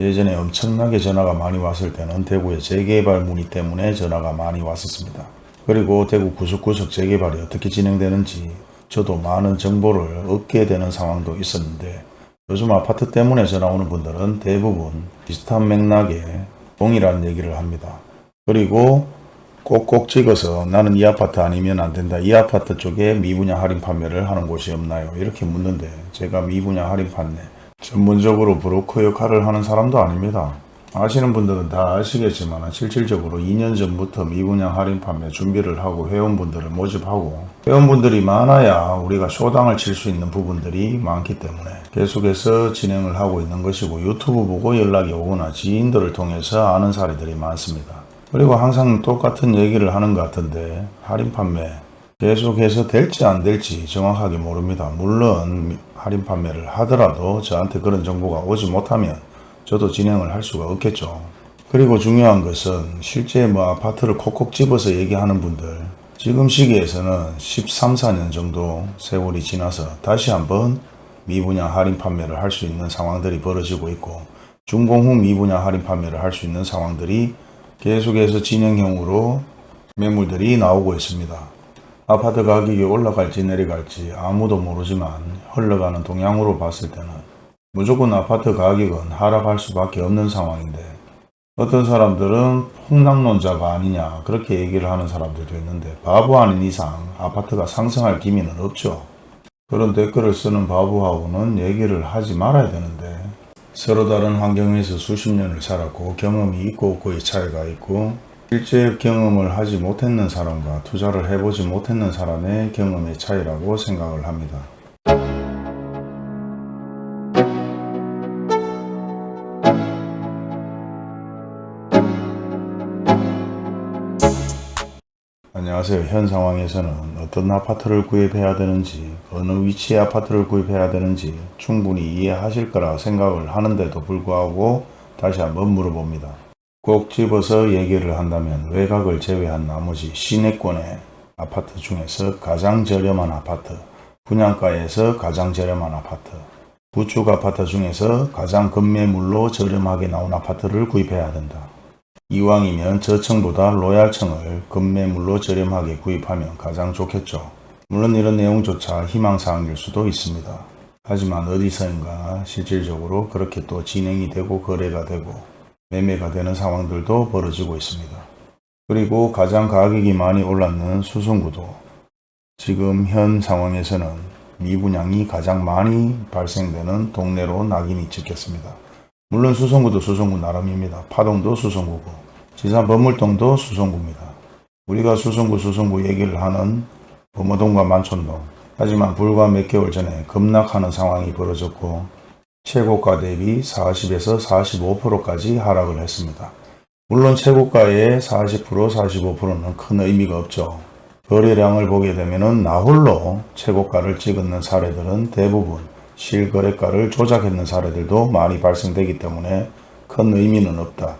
예전에 엄청나게 전화가 많이 왔을 때는 대구의 재개발 문의 때문에 전화가 많이 왔었습니다. 그리고 대구 구석구석 재개발이 어떻게 진행되는지 저도 많은 정보를 얻게 되는 상황도 있었는데 요즘 아파트 때문에 전화 오는 분들은 대부분 비슷한 맥락에 동일한 얘기를 합니다. 그리고 꼭꼭 찍어서 나는 이 아파트 아니면 안 된다. 이 아파트 쪽에 미분양 할인 판매를 하는 곳이 없나요? 이렇게 묻는데 제가 미분양 할인 판매 전문적으로 브로커 역할을 하는 사람도 아닙니다. 아시는 분들은 다 아시겠지만 실질적으로 2년 전부터 미분양 할인 판매 준비를 하고 회원분들을 모집하고 회원분들이 많아야 우리가 쇼당을 칠 수 있는 부분들이 많기 때문에 계속해서 진행을 하고 있는 것이고 유튜브 보고 연락이 오거나 지인들을 통해서 아는 사례들이 많습니다. 그리고 항상 똑같은 얘기를 하는 것 같은데 할인 판매 계속해서 될지 안 될지 정확하게 모릅니다. 물론 할인 판매를 하더라도 저한테 그런 정보가 오지 못하면 저도 진행을 할 수가 없겠죠. 그리고 중요한 것은 실제 뭐 아파트를 콕콕 집어서 얘기하는 분들 지금 시기에서는 13, 14년 정도 세월이 지나서 다시 한번 미분양 할인 판매를 할 수 있는 상황들이 벌어지고 있고 준공 후 미분양 할인 판매를 할 수 있는 상황들이 계속해서 진행형으로 매물들이 나오고 있습니다. 아파트 가격이 올라갈지 내려갈지 아무도 모르지만 흘러가는 동향으로 봤을 때는 무조건 아파트 가격은 하락할 수밖에 없는 상황인데 어떤 사람들은 폭락론자가 아니냐 그렇게 얘기를 하는 사람들도 있는데 바보 아닌 이상 아파트가 상승할 기미는 없죠. 그런 댓글을 쓰는 바보하고는 얘기를 하지 말아야 되는데 서로 다른 환경에서 수십 년을 살았고 경험이 있고 없고의 차이가 있고 실제 경험을 하지 못했는 사람과 투자를 해보지 못했는 사람의 경험의 차이라고 생각을 합니다. 안녕하세요. 현 상황에서는 어떤 아파트를 구입해야 되는지 어느 위치의 아파트를 구입해야 되는지 충분히 이해하실 거라 생각을 하는데도 불구하고 다시 한번 물어봅니다. 꼭 집어서 얘기를 한다면 외곽을 제외한 나머지 시내권의 아파트 중에서 가장 저렴한 아파트, 분양가에서 가장 저렴한 아파트, 구축 아파트 중에서 가장 급매물로 저렴하게 나온 아파트를 구입해야 된다. 이왕이면 저층보다 로얄층을 급매물로 저렴하게 구입하면 가장 좋겠죠. 물론 이런 내용조차 희망사항일 수도 있습니다. 하지만 어디서인가 실질적으로 그렇게 또 진행이 되고 거래가 되고 매매가 되는 상황들도 벌어지고 있습니다. 그리고 가장 가격이 많이 올랐는 수성구도 지금 현 상황에서는 미분양이 가장 많이 발생되는 동네로 낙인이 찍혔습니다. 물론 수성구도 수성구 나름입니다. 파동도 수성구고 지산 범물동도 수성구입니다. 우리가 수성구 수성구 얘기를 하는 범어동과 만촌동 하지만 불과 몇 개월 전에 급락하는 상황이 벌어졌고 최고가 대비 40에서 45%까지 하락을 했습니다. 물론 최고가의 40% 45%는 큰 의미가 없죠. 거래량을 보게 되면 나홀로 최고가를 찍었는 사례들은 대부분 실거래가를 조작했는 사례들도 많이 발생되기 때문에 큰 의미는 없다.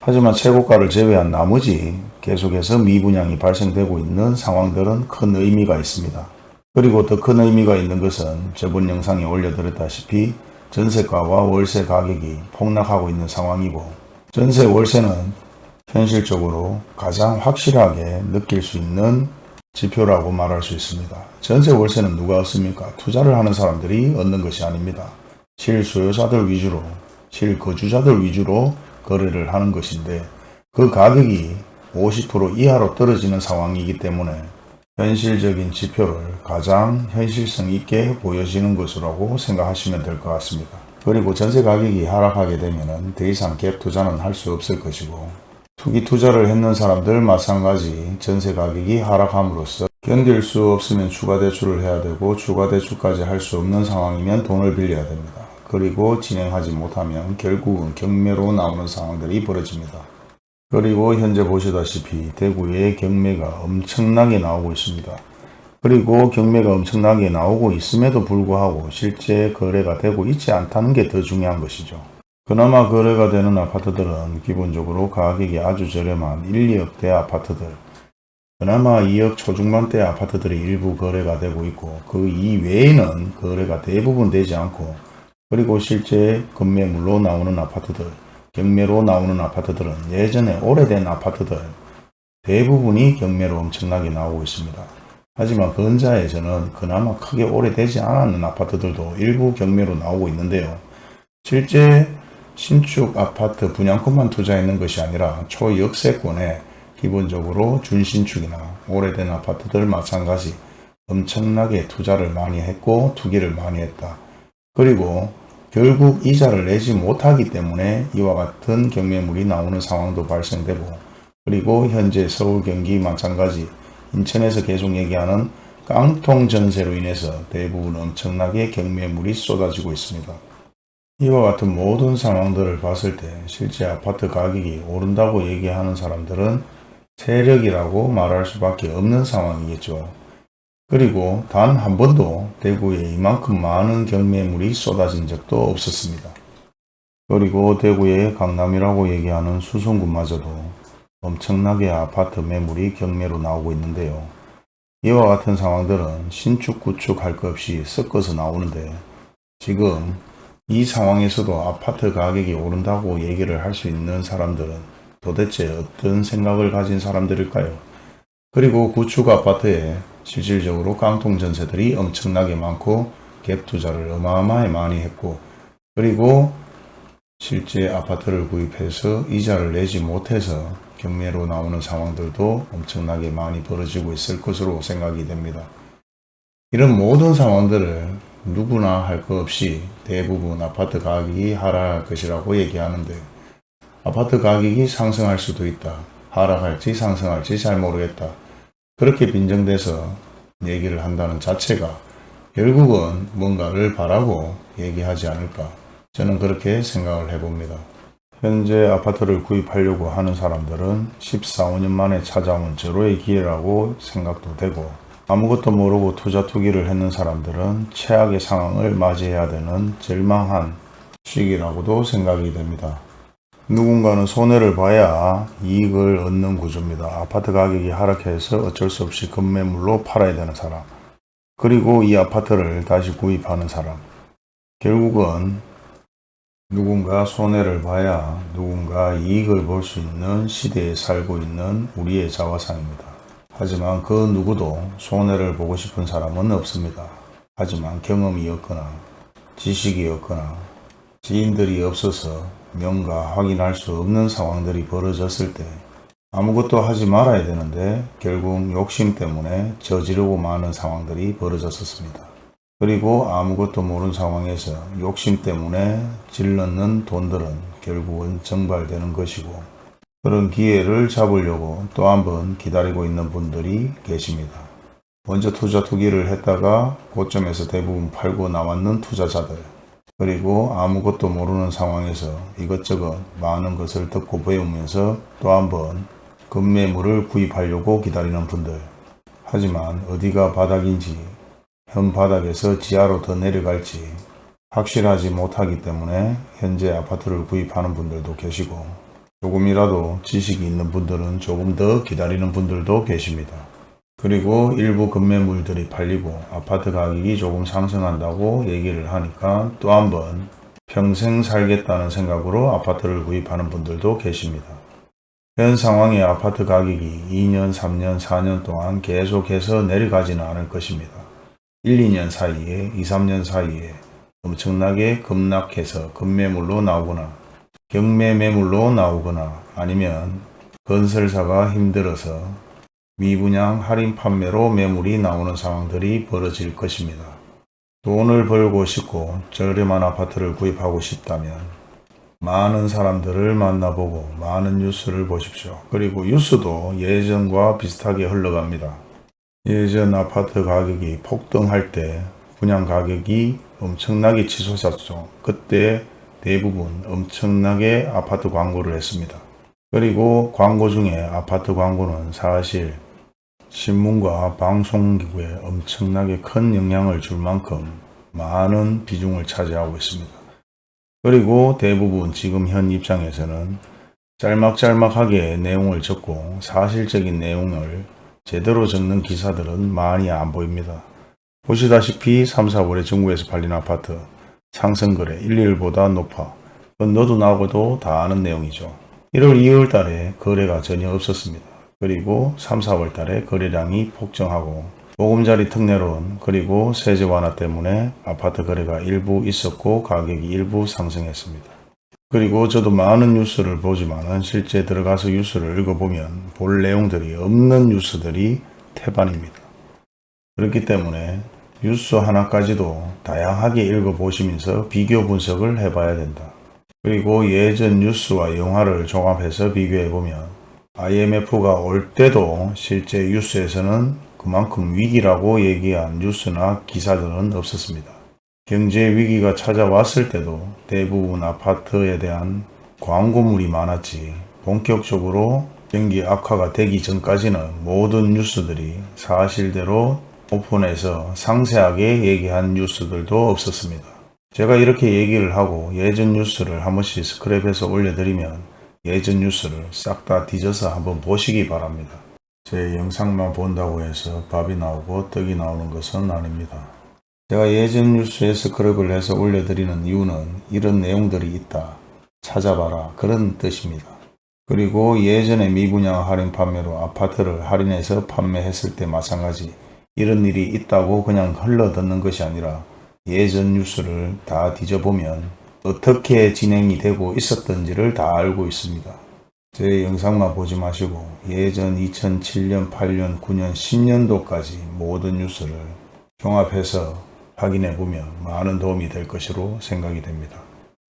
하지만 최고가를 제외한 나머지 계속해서 미분양이 발생되고 있는 상황들은 큰 의미가 있습니다. 그리고 더 큰 의미가 있는 것은 저번 영상에 올려드렸다시피 전세가와 월세 가격이 폭락하고 있는 상황이고 전세 월세는 현실적으로 가장 확실하게 느낄 수 있는 지표라고 말할 수 있습니다. 전세 월세는 누가 얻습니까? 투자를 하는 사람들이 얻는 것이 아닙니다. 실소유자들 위주로, 실거주자들 위주로 거래를 하는 것인데 그 가격이 50% 이하로 떨어지는 상황이기 때문에 현실적인 지표를 가장 현실성 있게 보여지는 것이라고 생각하시면 될 것 같습니다. 그리고 전세 가격이 하락하게 되면 더 이상 갭 투자는 할 수 없을 것이고 투기 투자를 했는 사람들 마찬가지 전세 가격이 하락함으로써 견딜 수 없으면 추가 대출을 해야 되고 추가 대출까지 할 수 없는 상황이면 돈을 빌려야 됩니다. 그리고 진행하지 못하면 결국은 경매로 나오는 상황들이 벌어집니다. 그리고 현재 보시다시피 대구에 경매가 엄청나게 나오고 있습니다. 그리고 경매가 엄청나게 나오고 있음에도 불구하고 실제 거래가 되고 있지 않다는 게 더 중요한 것이죠. 그나마 거래가 되는 아파트들은 기본적으로 가격이 아주 저렴한 1, 2억대 아파트들 그나마 2억 초중반대 아파트들이 일부 거래가 되고 있고 그 이외에는 거래가 대부분 되지 않고 그리고 실제 급매물로 나오는 아파트들, 경매로 나오는 아파트들은 예전에 오래된 아파트들 대부분이 경매로 엄청나게 나오고 있습니다. 하지만 근자에서는 그나마 크게 오래되지 않았는 아파트들도 일부 경매로 나오고 있는데요. 실제 신축 아파트 분양권만 투자했는 것이 아니라 초역세권에 기본적으로 준신축이나 오래된 아파트들 마찬가지 엄청나게 투자를 많이 했고 투기를 많이 했다. 그리고 결국 이자를 내지 못하기 때문에 이와 같은 경매물이 나오는 상황도 발생되고 그리고 현재 서울 경기 마찬가지 인천에서 계속 얘기하는 깡통 전세로 인해서 대부분 엄청나게 경매물이 쏟아지고 있습니다. 이와 같은 모든 상황들을 봤을 때 실제 아파트 가격이 오른다고 얘기하는 사람들은 세력이라고 말할 수밖에 없는 상황이겠죠. 그리고 단 한 번도 대구에 이만큼 많은 경매물이 쏟아진 적도 없었습니다. 그리고 대구의 강남이라고 얘기하는 수성구마저도 엄청나게 아파트 매물이 경매로 나오고 있는데요. 이와 같은 상황들은 신축 구축 할 것 없이 섞어서 나오는데 지금 이 상황에서도 아파트 가격이 오른다고 얘기를 할 수 있는 사람들은 도대체 어떤 생각을 가진 사람들일까요? 그리고 구축 아파트에 실질적으로 깡통 전세들이 엄청나게 많고 갭 투자를 어마어마하게 많이 했고 그리고 실제 아파트를 구입해서 이자를 내지 못해서 경매로 나오는 상황들도 엄청나게 많이 벌어지고 있을 것으로 생각이 됩니다. 이런 모든 상황들을 누구나 할 것 없이 대부분 아파트 가격이 하락할 것이라고 얘기하는데 아파트 가격이 상승할 수도 있다. 하락할지 상승할지 잘 모르겠다. 그렇게 빈정돼서 얘기를 한다는 자체가 결국은 뭔가를 바라고 얘기하지 않을까. 저는 그렇게 생각을 해봅니다. 현재 아파트를 구입하려고 하는 사람들은 14, 5년 만에 찾아온 절호의 기회라고 생각도 되고 아무것도 모르고 투자 투기를 했는 사람들은 최악의 상황을 맞이해야 되는 절망한 시기라고도 생각이 됩니다. 누군가는 손해를 봐야 이익을 얻는 구조입니다. 아파트 가격이 하락해서 어쩔 수 없이 급매물로 팔아야 되는 사람 그리고 이 아파트를 다시 구입하는 사람 결국은 누군가 손해를 봐야 누군가 이익을 볼 수 있는 시대에 살고 있는 우리의 자화상입니다. 하지만 그 누구도 손해를 보고 싶은 사람은 없습니다. 하지만 경험이 없거나 지식이 없거나 지인들이 없어서 명가 확인할 수 없는 상황들이 벌어졌을 때 아무것도 하지 말아야 되는데 결국 욕심 때문에 저지르고 마는 상황들이 벌어졌었습니다. 그리고 아무것도 모르는 상황에서 욕심 때문에 질렀는 돈들은 결국은 정발되는 것이고 그런 기회를 잡으려고 또 한 번 기다리고 있는 분들이 계십니다. 먼저 투자 투기를 했다가 고점에서 대부분 팔고 나왔는 투자자들 그리고 아무것도 모르는 상황에서 이것저것 많은 것을 듣고 배우면서 또 한번 급매물을 구입하려고 기다리는 분들 하지만 어디가 바닥인지 현 바닥에서 지하로 더 내려갈지 확실하지 못하기 때문에 현재 아파트를 구입하는 분들도 계시고 조금이라도 지식이 있는 분들은 조금 더 기다리는 분들도 계십니다. 그리고 일부 급매물들이 팔리고 아파트 가격이 조금 상승한다고 얘기를 하니까 또 한번 평생 살겠다는 생각으로 아파트를 구입하는 분들도 계십니다. 현 상황의 아파트 가격이 2년, 3년, 4년 동안 계속해서 내려가지는 않을 것입니다. 1, 2년 사이에 2, 3년 사이에 엄청나게 급락해서 급매물로 나오거나 경매 매물로 나오거나 아니면 건설사가 힘들어서 미분양 할인 판매로 매물이 나오는 상황들이 벌어질 것입니다. 돈을 벌고 싶고 저렴한 아파트를 구입하고 싶다면 많은 사람들을 만나보고 많은 뉴스를 보십시오. 그리고 뉴스도 예전과 비슷하게 흘러갑니다. 예전 아파트 가격이 폭등할 때 분양 가격이 엄청나게 치솟았죠. 그때 대부분 엄청나게 아파트 광고를 했습니다. 그리고 광고 중에 아파트 광고는 사실 신문과 방송기구에 엄청나게 큰 영향을 줄 만큼 많은 비중을 차지하고 있습니다. 그리고 대부분 지금 현 입장에서는 짤막짤막하게 내용을 적고 사실적인 내용을 제대로 적는 기사들은 많이 안 보입니다. 보시다시피 3, 4월에 중국에서 팔린 아파트 상승거래 일일보다 높아. 그건 너도 나하고도 다 아는 내용이죠. 1월 2월 달에 거래가 전혀 없었습니다. 그리고 3, 4월 달에 거래량이 폭증하고 보금자리 특례론 그리고 세제 완화 때문에 아파트 거래가 일부 있었고 가격이 일부 상승했습니다. 그리고 저도 많은 뉴스를 보지만 실제 들어가서 뉴스를 읽어보면 볼 내용들이 없는 뉴스들이 태반입니다. 그렇기 때문에 뉴스 하나까지도 다양하게 읽어보시면서 비교 분석을 해봐야 된다. 그리고 예전 뉴스와 영화를 종합해서 비교해보면 IMF가 올 때도 실제 뉴스에서는 그만큼 위기라고 얘기한 뉴스나 기사들은 없었습니다. 경제 위기가 찾아왔을 때도 대부분 아파트에 대한 광고물이 많았지 본격적으로 경기 악화가 되기 전까지는 모든 뉴스들이 사실대로 오픈해서 상세하게 얘기한 뉴스들도 없었습니다. 제가 이렇게 얘기를 하고 예전 뉴스를 한 번씩 스크랩해서 올려드리면 예전 뉴스를 싹 다 뒤져서 한번 보시기 바랍니다. 제 영상만 본다고 해서 밥이 나오고 떡이 나오는 것은 아닙니다. 제가 예전 뉴스에 스크랩을 해서 올려드리는 이유는 이런 내용들이 있다. 찾아봐라. 그런 뜻입니다. 그리고 예전에 미분양 할인 판매로 아파트를 할인해서 판매했을 때 마찬가지 이런 일이 있다고 그냥 흘러듣는 것이 아니라 예전 뉴스를 다 뒤져보면 어떻게 진행이 되고 있었던지를 다 알고 있습니다. 제 영상만 보지 마시고 예전 2007년, 8년, 9년, 10년도까지 모든 뉴스를 종합해서 확인해 보면 많은 도움이 될 것으로 생각이 됩니다.